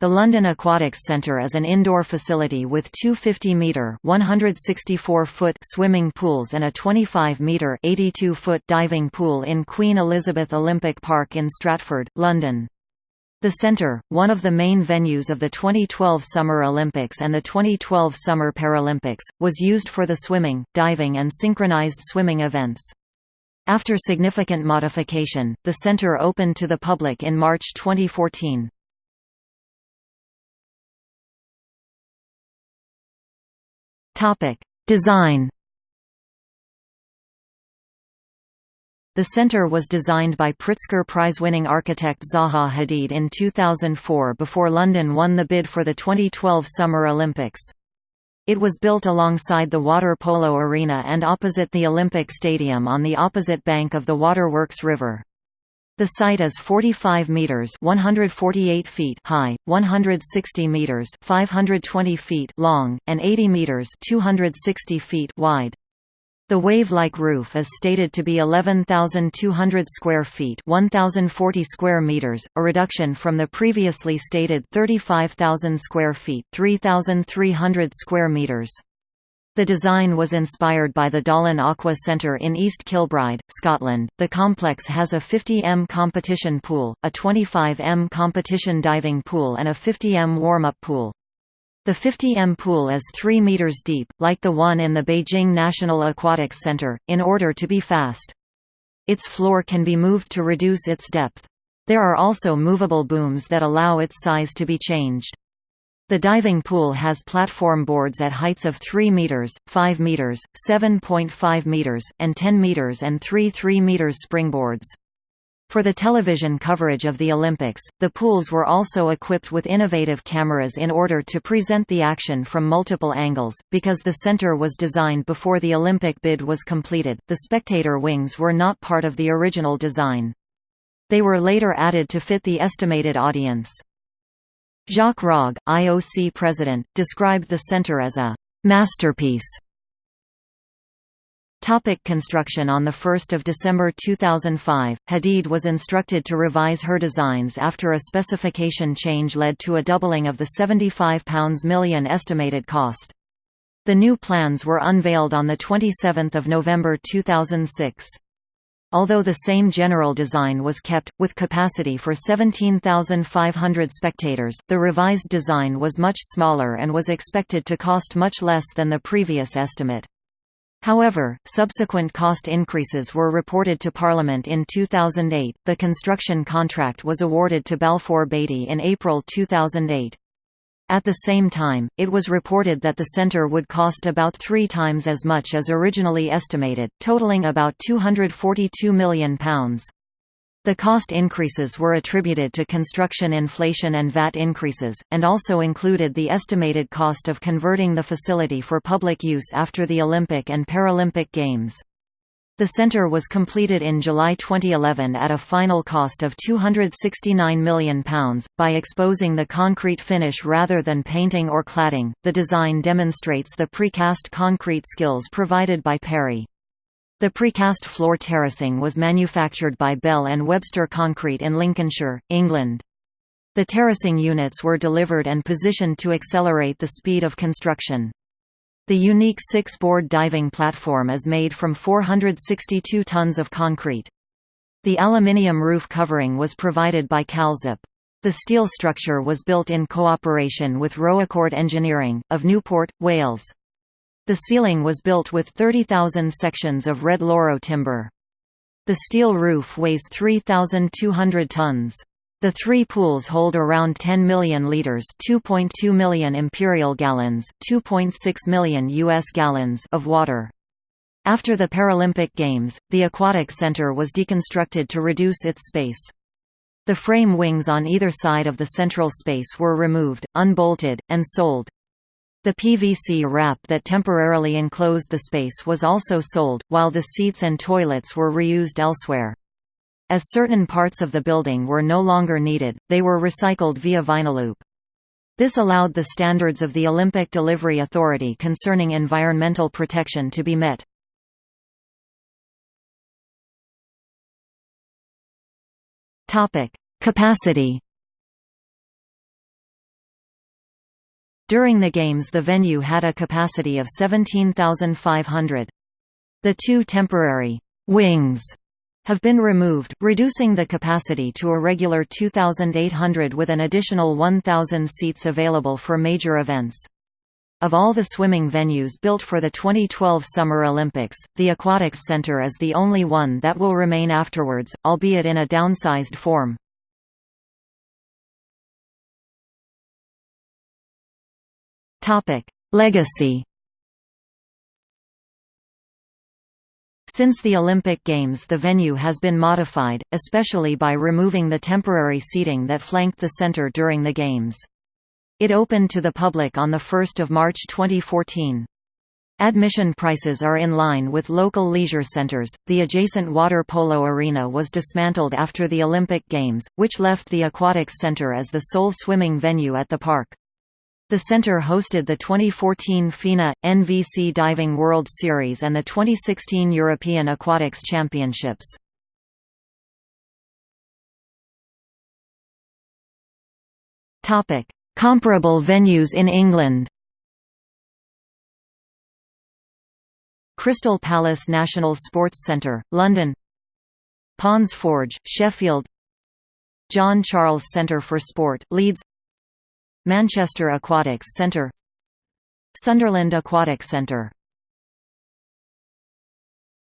The London Aquatics Centre is an indoor facility with two 50-metre (164-foot) swimming pools and a 25-metre (82-foot) diving pool in Queen Elizabeth Olympic Park in Stratford, London. The centre, one of the main venues of the 2012 Summer Olympics and the 2012 Summer Paralympics, was used for the swimming, diving and synchronized swimming events. After significant modification, the centre opened to the public in March 2014. Topic: Design. The center was designed by Pritzker Prize-winning architect Zaha Hadid in 2004 before London won the bid for the 2012 Summer Olympics. It was built alongside the water polo arena and opposite the Olympic Stadium on the opposite bank of the Waterworks River. The site is 45 meters (148 feet) high, 160 meters (520 feet) long, and 80 meters (260 feet) wide. The wave-like roof is stated to be 11,200 square feet (1,040 square meters), a reduction from the previously stated 35,000 square feet (3,300 square meters). The design was inspired by the Dollan Aqua Centre in East Kilbride, Scotland. The complex has a 50 m competition pool, a 25 m competition diving pool, and a 50 m warm up pool. The 50 m pool is 3 meters deep, like the one in the Beijing National Aquatics Center, in order to be fast. Its floor can be moved to reduce its depth. There are also movable booms that allow its size to be changed. The diving pool has platform boards at heights of 3 meters, 5 meters, 7.5 meters, and 10 meters and 3 3 meters springboards. For the television coverage of the Olympics, the pools were also equipped with innovative cameras in order to present the action from multiple angles. Because the center was designed before the Olympic bid was completed, the spectator wings were not part of the original design. They were later added to fit the estimated audience. Jacques Rogge, IOC president, described the center as a «masterpiece». Topic construction On 1 December 2005, Hadid was instructed to revise her designs after a specification change led to a doubling of the £75 million estimated cost. The new plans were unveiled on 27 November 2006. Although the same general design was kept, with capacity for 17,500 spectators, the revised design was much smaller and was expected to cost much less than the previous estimate. However, subsequent cost increases were reported to Parliament in 2008. The construction contract was awarded to Balfour Beatty in April 2008. At the same time, it was reported that the centre would cost about three times as much as originally estimated, totaling about £242 million. The cost increases were attributed to construction inflation and VAT increases, and also included the estimated cost of converting the facility for public use after the Olympic and Paralympic Games. The centre was completed in July 2011 at a final cost of £269 million. By exposing the concrete finish rather than painting or cladding, the design demonstrates the precast concrete skills provided by Perry. The precast floor terracing was manufactured by Bell and Webster Concrete in Lincolnshire, England. The terracing units were delivered and positioned to accelerate the speed of construction. The unique six-board diving platform is made from 462 tons of concrete. The aluminium roof covering was provided by Calzip. The steel structure was built in cooperation with Rowecord Engineering, of Newport, Wales. The ceiling was built with 30,000 sections of red louro timber. The steel roof weighs 3,200 tons. The three pools hold around 10 million liters, 2.2 million imperial gallons, 2.6 million US gallons of water. After the Paralympic Games, the aquatic center was deconstructed to reduce its space. The frame wings on either side of the central space were removed, unbolted, and sold. The PVC wrap that temporarily enclosed the space was also sold, while the seats and toilets were reused elsewhere. As certain parts of the building were no longer needed, they were recycled via Vinyloop. This allowed the standards of the Olympic Delivery Authority concerning environmental protection to be met. Capacity During the Games the venue had a capacity of 17,500. The two temporary «wings» have been removed, reducing the capacity to a regular 2,800 with an additional 1,000 seats available for major events. Of all the swimming venues built for the 2012 Summer Olympics, the Aquatics Center is the only one that will remain afterwards, albeit in a downsized form. Legacy Since the Olympic Games the venue has been modified, especially by removing the temporary seating that flanked the center during the Games. It opened to the public on 1 March 2014. Admission prices are in line with local leisure centers. The adjacent water polo arena was dismantled after the Olympic Games, which left the Aquatics Center as the sole swimming venue at the park. The center hosted the 2014 FINA – NVC Diving World Series and the 2016 European Aquatics Championships. Comparable venues in England Crystal Palace National Sports Centre, London Ponds Forge, Sheffield John Charles Centre for Sport, Leeds Manchester Aquatics Centre. Sunderland Aquatic Centre